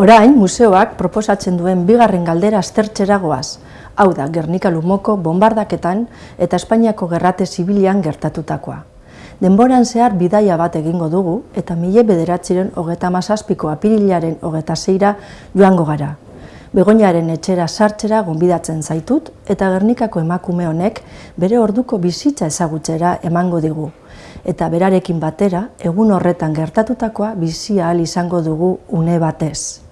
Orain, museoak proposatzen duen bigarren galdera aztertzera goaz, hau da Gernika Lumoko bombardaketan eta Espainiako gerrate zibilian gertatutakoa. Denboran zehar bidaia bat egingo dugu eta mile bederatziren hogeta mazazpiko apirilaren hogeta zeira joango gara. Begoñaren etxera sartzera gonbidatzen zaitut eta Gernikako emakume honek bere orduko bizitza ezagutzera emango digu. Eta berarekin batera, egun horretan gertatutakoa bizia ahal izango dugu une batez.